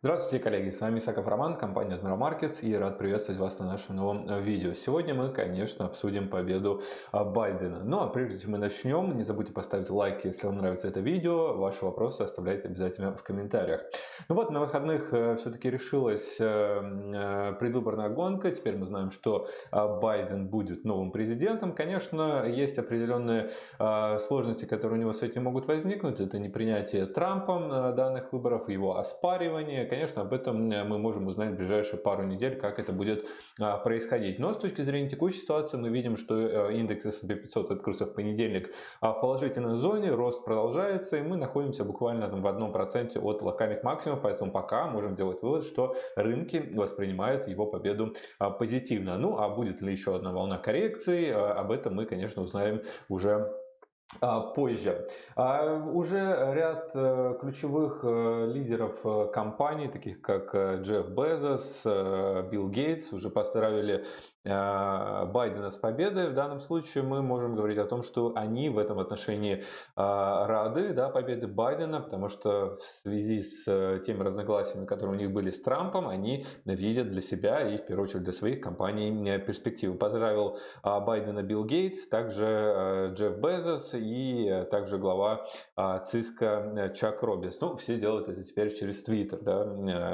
Здравствуйте, коллеги! С вами Исаков Роман, компания Admiral Markets и рад приветствовать вас на нашем новом э, видео. Сегодня мы, конечно, обсудим победу а, Байдена. Ну а прежде чем мы начнем, не забудьте поставить лайк, если вам нравится это видео. Ваши вопросы оставляйте обязательно в комментариях. Ну вот, на выходных э, все-таки решилась э, предвыборная гонка. Теперь мы знаем, что а, Байден будет новым президентом. Конечно, есть определенные сложности, которые у него с этим могут возникнуть. Это не принятие Трампом данных выборов, его оспаривание конечно, об этом э, мы можем узнать в ближайшие пару недель, как это будет а, происходить. Но с точки зрения текущей ситуации мы видим, что э, индекс S&P 500 открылся в понедельник а, в положительной зоне, рост продолжается, и мы находимся буквально там в одном проценте от локальных максимумов, поэтому пока можем делать вывод, что рынки воспринимают его победу а, позитивно. Ну, а будет ли еще одна волна коррекции, об этом мы, конечно, узнаем уже позже. А уже ряд э, ключевых э, лидеров э, компаний, таких как Джефф Безос, Билл Гейтс, уже поздравили а, Байдена с победой. В данном случае мы можем говорить о том, что они в этом отношении а, рады да, победы Байдена, потому что в связи с э, теми разногласиями, которые у них были с Трампом, они видят для себя и в первую очередь для своих компаний э, перспективы. Поздравил а, Байдена Билл Гейтс, также э, Джефф Безос и также глава ЦИСКа Чак Робис. Ну, все делают это теперь через Твиттер. Да?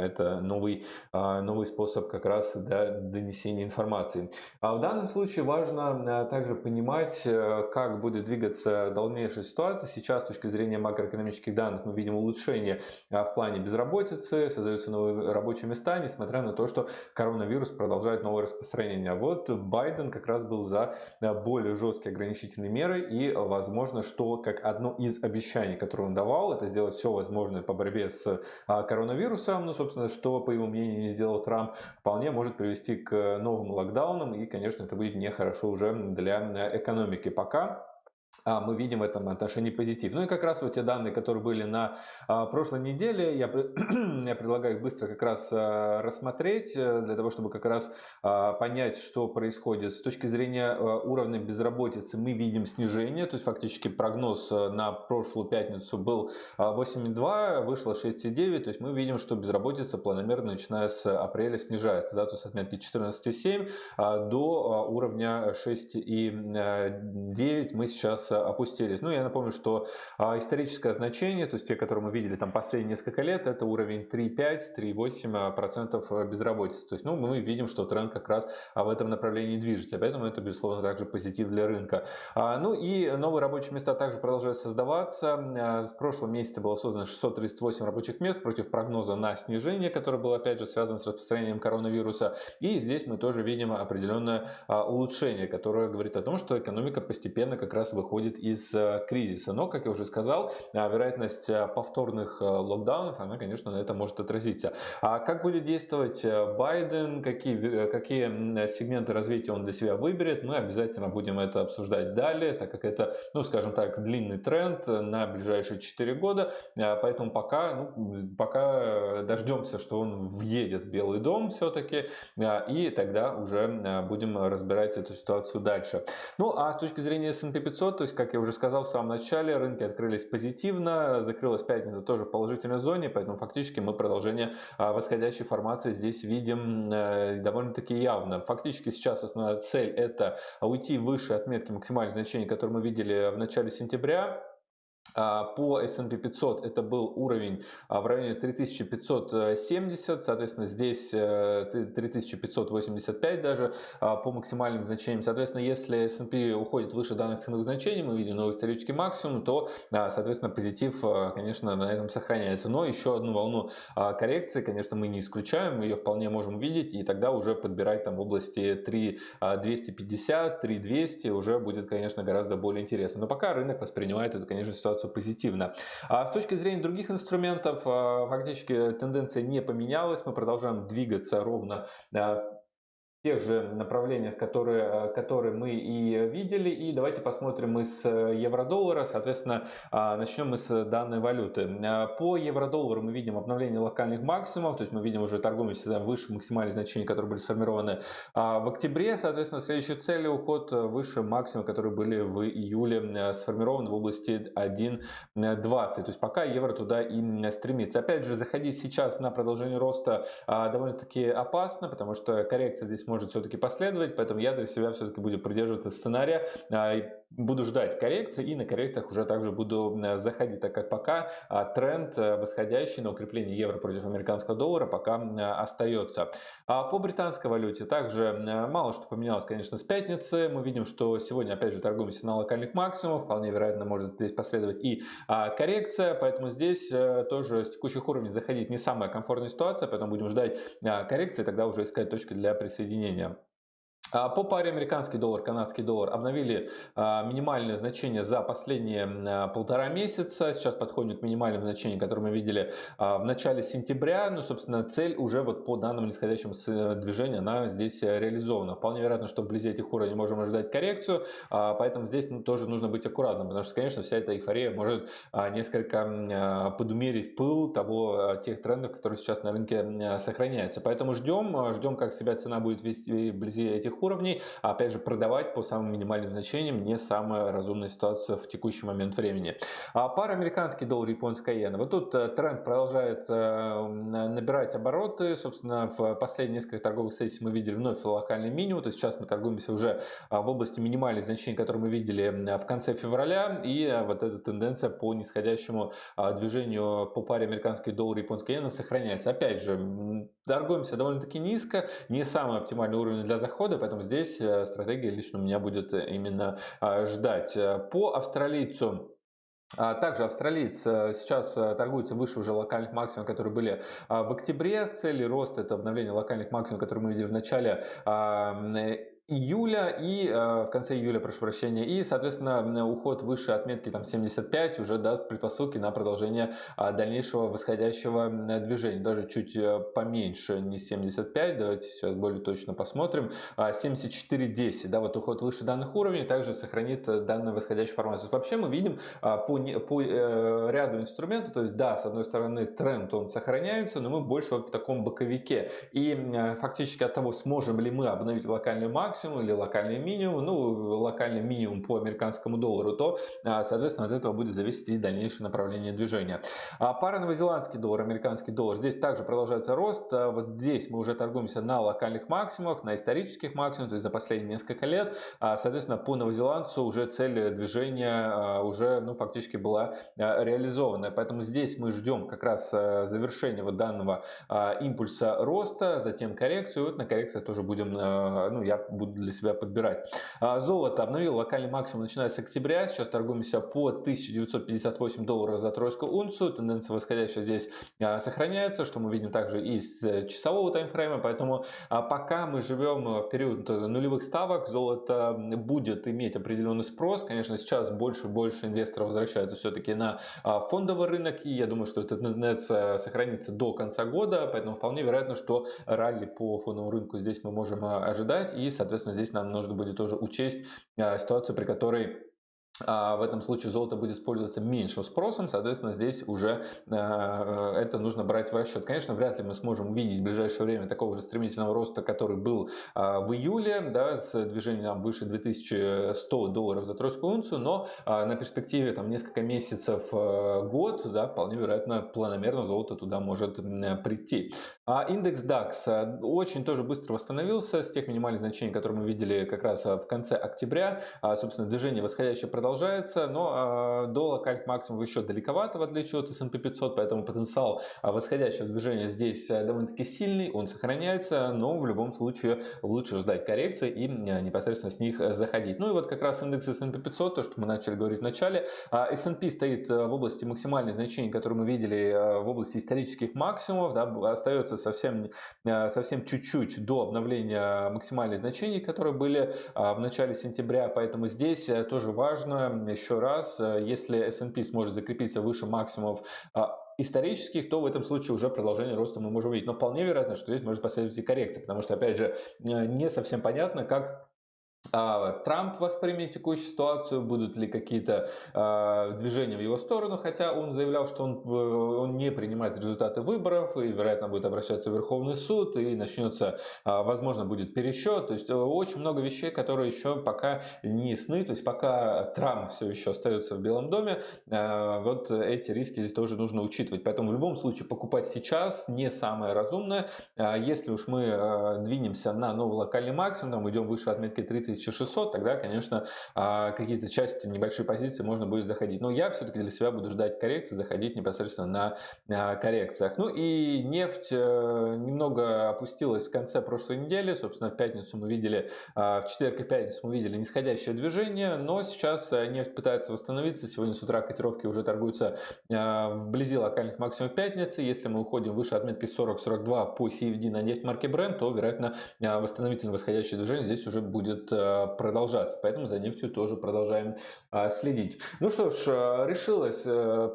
Это новый, новый способ как раз да, донесения информации. А в данном случае важно э, также понимать, э, как будет двигаться дальнейшая ситуация. Сейчас с точки зрения макроэкономических данных мы видим улучшение э, в плане безработицы, создаются новые рабочие места, несмотря на то, что коронавирус продолжает новое распространение. Вот Байден как раз был за более жесткие ограничительные меры и возможно, что как одно из обещаний, которое он давал, это сделать все возможное по борьбе с коронавирусом, ну, собственно, что, по его мнению, не сделал Трамп, вполне может привести к новому локдауну, локдауном, и, конечно, это будет нехорошо уже для э, экономики. Пока мы видим в этом отношении позитив. Ну и как раз вот те данные, которые были на а, прошлой неделе, я, я предлагаю их быстро как раз а, рассмотреть, э, для того, чтобы как раз понять, что происходит. С точки зрения уровня безработицы мы видим снижение, то есть фактически прогноз э, на прошлую пятницу был 8,2, вышло 6,9, то есть мы видим, что безработица планомерно, начиная с апреля, снижается, да, то есть отметки 14,7 до уровня 6,9 мы сейчас опустились. Ну, я напомню, что а, историческое значение, то есть те, которые мы видели там последние несколько лет, это уровень 3,5-3,8% а, безработицы. То есть, ну, мы видим, что тренд как раз а, в этом направлении движется. Поэтому это, безусловно, также позитив для рынка. Ну и новые рабочие места также продолжают создаваться. В прошлом месяце было создано 638 рабочих мест против прогноза на снижение, которое было, опять же, связано с распространением коронавируса. И здесь мы тоже видим определенное улучшение, которое говорит о том, что экономика постепенно как раз выходит выходит из э, кризиса. Но, как я уже сказал, э, вероятность э, повторных локдаунов, она, конечно, на это может отразиться. А как будет действовать Байден, какие, какие сегменты развития он для себя выберет, мы обязательно будем это обсуждать далее, так как это, ну, скажем так, длинный тренд на ближайшие 4 года. Поэтому пока, ну, пока дождемся, что он въедет в Белый дом все-таки, и тогда уже будем разбирать эту ситуацию дальше. Ну, а с точки зрения S&P 500, то есть, как я уже сказал в самом начале, рынки открылись позитивно, закрылась пятница тоже в положительной зоне, поэтому фактически мы продолжение а, восходящей формации здесь видим э, довольно-таки явно. Фактически сейчас основная цель это уйти выше отметки максимальных значений, которые мы видели в начале сентября, по S&P 500 это был уровень а, в районе 3570, соответственно здесь 3585 э, даже а, по максимальным значениям. Соответственно, если S&P уходит выше данных ценовых значений, мы видим новый исторический максимум, то, соответственно, позитив, конечно, на этом сохраняется. Но еще одну волну коррекции, конечно, мы не исключаем, ее вполне можем видеть, и тогда уже подбирать там в области 3250, 3200 уже будет, конечно, гораздо более интересно. Но пока рынок воспринимает эту, конечно, ситуацию ситуацию позитивно. А с точки зрения других инструментов, а, фактически тенденция не поменялась, мы продолжаем двигаться ровно а, тех же направлениях, которые, э, которые мы и видели. И давайте посмотрим мы с э, евро-доллара. Соответственно, а, начнем мы с данной валюты. Э, по евро-доллару мы видим обновление локальных максимумов, то есть мы видим уже торгуемся выше максимальных значений, которые были сформированы а, в октябре. Соответственно, следующая цель уход выше максимума, которые были в июле сформированы в области 1.20. То есть пока евро туда и стремится. Опять же, заходить сейчас на продолжение роста а, довольно-таки опасно, потому что коррекция здесь может все-таки последовать, поэтому я для себя все-таки буду придерживаться сценария. А, буду ждать коррекции и на коррекциях уже также буду э, заходить, так как пока а, тренд э, восходящий на укрепление евро против американского доллара пока остается. А по британской валюте также мало что поменялось, конечно, с пятницы. Мы видим, что сегодня опять же торгуемся на локальных максимумах, вполне вероятно может здесь последовать и а, коррекция, поэтому здесь э, тоже с текущих уровней заходить не самая комфортная ситуация, поэтому будем ждать коррекции, тогда уже искать точки для присоединения. А, по паре американский доллар, канадский доллар обновили а, минимальное значение за последние а, полтора месяца. Сейчас подходит к минимальным значениям, которые мы видели в начале сентября. Ну, собственно, цель уже вот по данному нисходящему движению, она здесь реализована. Вполне вероятно, что вблизи этих уровней можем ожидать коррекцию, поэтому здесь ну, тоже нужно быть аккуратным, потому что, конечно, вся эта эйфория может несколько подумерить пыл того, тех трендов, которые сейчас на рынке сохраняются. Поэтому ждем, ждем, как себя цена будет вести вблизи этих уровней. А опять же, продавать по самым минимальным значениям не самая разумная ситуация в текущий момент времени. А пара американский доллар, японская иена. Вот тут э, тренд продолжает э, набирать обороты. Собственно, в последние несколько торговых сессий мы видели вновь локальный минимум. То есть сейчас мы торгуемся уже а, в области минимальных значений, которые мы видели в конце февраля. И э, вот эта тенденция по нисходящему а, движению по паре американский доллар, японская иена сохраняется. Опять же, торгуемся довольно-таки низко. Не самый оптимальный уровень для захода, поэтому здесь э, стратегия лично у меня будет э, именно а, ждать. Э, по австралийцу а, также австралиец сейчас торгуется выше уже локальных максимумов, которые были а, в октябре. С целью роста это обновление локальных максимумов, которые мы видели в начале июля и э, в конце июля, прошу прощения, и, соответственно, уход выше отметки там 75 уже даст предпосылки на продолжение э, дальнейшего восходящего движения, даже чуть э, поменьше, не 75, давайте сейчас более точно посмотрим, 74.10, да, вот уход выше данных уровней также сохранит данную восходящую формацию. Вообще мы видим по, по ряду инструментов, то есть да, с одной стороны тренд он сохраняется, но мы больше вот в таком боковике, и фактически от того, сможем ли мы обновить локальный максимум, максимум или локальный минимум, ну, локальный минимум по американскому доллару, то, а, соответственно, от этого будет зависеть и дальнейшее направление движения. А пара новозеландский доллар, американский доллар, здесь также продолжается рост. А вот здесь мы уже торгуемся на локальных максимумах, на исторических максимумах, то есть за последние несколько лет. Соответственно, по новозеландцу уже цель движения уже, ну, фактически была реализована. Поэтому здесь мы ждем как раз завершения вот данного импульса роста, затем коррекцию. Вот на коррекциях тоже будем, ну, я буду для себя подбирать. Золото обновил локальный максимум начиная с октября. Сейчас торгуемся по 1958 долларов за тройскую унцию. Тенденция восходящая здесь а, сохраняется, что мы видим также и с часового таймфрейма. Поэтому а, пока мы живем в период нулевых ставок, золото будет иметь определенный спрос. Конечно, сейчас больше и больше инвесторов возвращаются все-таки на фондовый рынок. И я думаю, что эта тенденция сохранится до конца года. Поэтому вполне вероятно, что ралли по фондовому рынку здесь мы можем ожидать. И, соответственно, здесь нам нужно будет тоже учесть а, ситуацию, при которой в этом случае золото будет использоваться меньшим спросом, соответственно, здесь уже э, это нужно брать в расчет. Конечно, вряд ли мы сможем увидеть в ближайшее время такого же стремительного роста, который был э, в июле, да, с движением выше 2100 долларов за тройскую унцию, но э, на перспективе там несколько месяцев, э, год, да, вполне вероятно, планомерно золото туда может э, прийти. А индекс DAX очень тоже быстро восстановился с тех минимальных значений, которые мы видели как раз в конце октября. А, собственно, движение восходящее но э, до локальных максимумов еще далековато, в отличие от S&P 500, поэтому потенциал э, восходящего движения здесь э, довольно-таки сильный, он сохраняется, но в любом случае лучше ждать коррекции и э, непосредственно с них заходить. Ну и вот как раз индекс S&P 500, то, что мы начали говорить в начале, э, S&P стоит в области максимальных значений, которые мы видели э, в области исторических максимумов, да, остается совсем, э, совсем чуть-чуть до обновления максимальных значений, которые были э, в начале сентября, поэтому здесь э, тоже важно еще раз, э, если S&P сможет закрепиться выше максимумов а, исторических, то в этом случае уже продолжение роста мы можем видеть. Но вполне вероятно, что здесь может последовать и коррекция, потому что, опять же, не совсем понятно, как Трамп воспримет текущую ситуацию, будут ли какие-то э, движения в его сторону, хотя он заявлял, что он, он не принимает результаты выборов и, вероятно, будет обращаться в Верховный суд и начнется, э, возможно, будет пересчет. То есть э, очень много вещей, которые еще пока не ясны. То есть пока Трамп все еще остается в Белом доме, э, вот эти риски здесь тоже нужно учитывать. Поэтому в любом случае покупать сейчас не самое разумное. Если уж мы двинемся на новый локальный максимум, там идем выше отметки 30 1600, тогда, конечно, а, какие-то части, небольшие позиции можно будет заходить. Но я все-таки для себя буду ждать коррекции, заходить непосредственно на а, коррекциях. Ну и нефть э, немного опустилась в конце прошлой недели. Собственно, в пятницу мы видели, а, в четверг и пятницу мы видели нисходящее движение, но сейчас э, нефть пытается восстановиться. Сегодня с утра котировки уже торгуются вблизи локальных максимумов пятницы. Если мы уходим выше отметки 40-42 по CFD на нефть марки Brent, то, вероятно, восстановительное восходящее движение здесь уже будет э, продолжаться. Поэтому за нефтью тоже продолжаем э, следить. Ну что ж, э, решилось,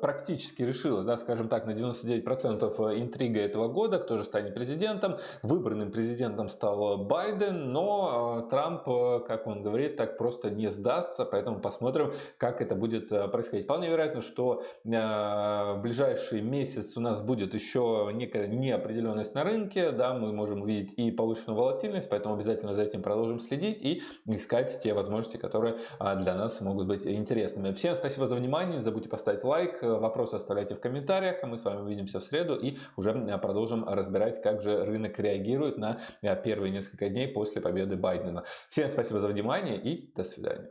практически решилось, да, скажем так, на 99% интрига этого года, кто же станет президентом. Выбранным президентом стал Байден, но Трамп, как он говорит, так просто не сдастся, поэтому посмотрим, как это будет происходить. Вполне вероятно, что в ближайший месяц у нас будет еще некая неопределенность на рынке, да, мы можем увидеть и повышенную волатильность, поэтому обязательно за этим продолжим следить и искать те возможности, которые а, для нас могут быть интересными. Всем спасибо за внимание, не забудьте поставить лайк, вопросы оставляйте в комментариях, а мы с вами увидимся в среду и уже продолжим разбирать, как же рынок реагирует на первые несколько дней после победы Байдена. Всем спасибо за внимание и до свидания.